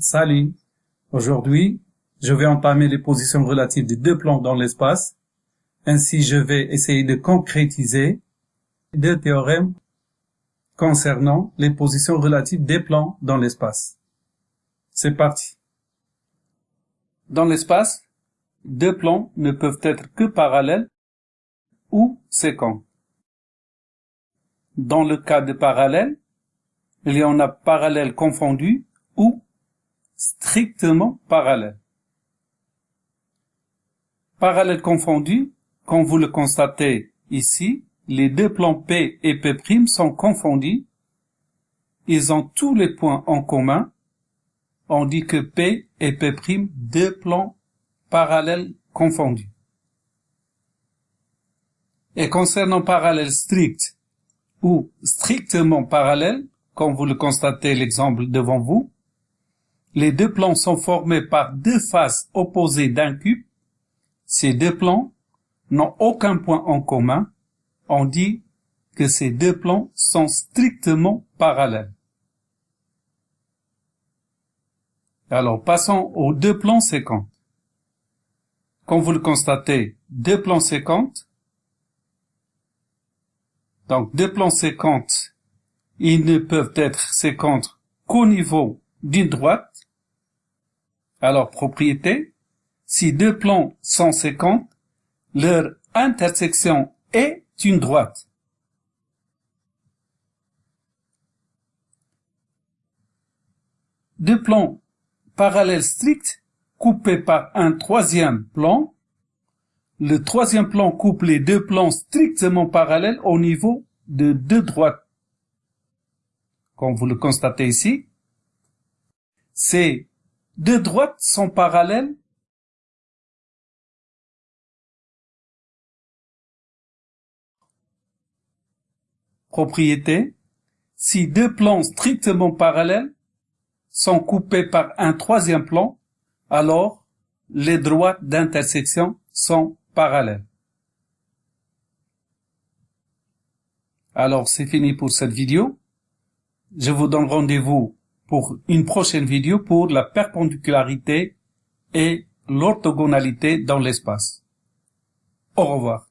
Salut. Aujourd'hui, je vais entamer les positions relatives des deux plans dans l'espace. Ainsi, je vais essayer de concrétiser deux théorèmes concernant les positions relatives des plans dans l'espace. C'est parti. Dans l'espace, deux plans ne peuvent être que parallèles ou séquents. Dans le cas de parallèle, il y en a parallèles confondus ou strictement parallèles. Parallèles confondus, comme vous le constatez ici, les deux plans P et P' sont confondus. Ils ont tous les points en commun. On dit que P et P' deux plans parallèles confondus. Et concernant parallèle strict ou strictement parallèle, comme vous le constatez l'exemple devant vous, les deux plans sont formés par deux faces opposées d'un cube. Ces deux plans n'ont aucun point en commun. On dit que ces deux plans sont strictement parallèles. Alors passons aux deux plans séquents. Comme vous le constatez, deux plans séquents. Donc deux plans séquents, ils ne peuvent être séquents qu'au niveau d'une droite alors, propriété, si deux plans sont séquents, leur intersection est une droite. Deux plans parallèles stricts coupés par un troisième plan. Le troisième plan coupe les deux plans strictement parallèles au niveau de deux droites. Comme vous le constatez ici, c'est deux droites sont parallèles Propriété. Si deux plans strictement parallèles sont coupés par un troisième plan, alors les droites d'intersection sont parallèles. Alors c'est fini pour cette vidéo. Je vous donne rendez-vous pour une prochaine vidéo pour la perpendicularité et l'orthogonalité dans l'espace. Au revoir.